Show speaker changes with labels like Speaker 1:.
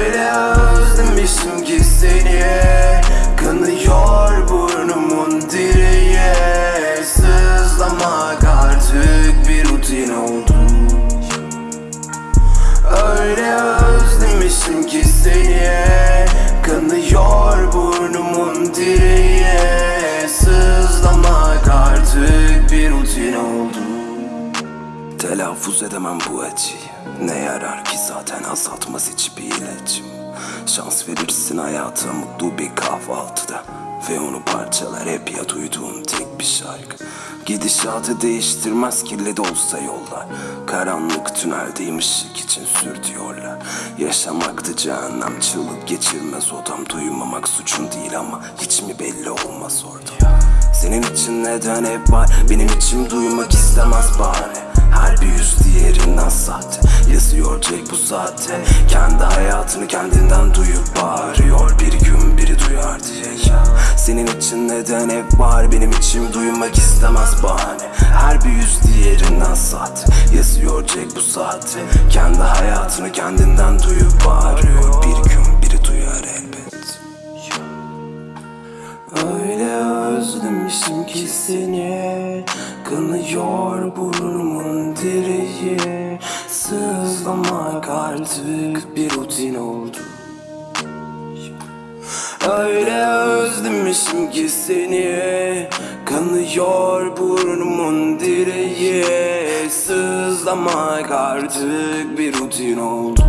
Speaker 1: özlemişim ki seni. Kanıyor burnumun direği Sızlamak artık bir rutin oldu. Öyle özlemişim ki Telaffuz edemem bu acıyı. Ne yarar ki zaten azaltmaz hiçbir ilacım. Şans verirsin hayata mutlu bir kahvaltıda. Ve onu parçalar hep ya duyduğun tek bir şarkı. Gidişatı değiştirmez kirli de olsa yollar. Karanlık tüneldeyim ışık için sür diyorlar. Yaşamaktı cehennem çığlık geçirmez. Odam Duymamak suçun değil ama hiç mi belli olmaz orada? Senin için neden hep var? Benim içim duymak istemez bahane Bir yüz diğerinden sahte Yazıyor Jack bu saatte Kendi hayatını kendinden duyup bağırıyor. Bir gün biri duyar diye ya. Senin için neden hep var? Benim içim duymak istemez bahane. Her bir yüz diğerinden sahte Yazıyor Jack bu saatte Kendi hayatını kendinden duyup bağırıyor. Bir gün biri duyar elbet. Öyle özlemişim ki seni. Kanıyor burnumun direği Sızlamak artık bir rutin oldu. Öyle özlemişim ki seni. Kanıyor burnumun direği. Sızlamak artık bir rutin oldu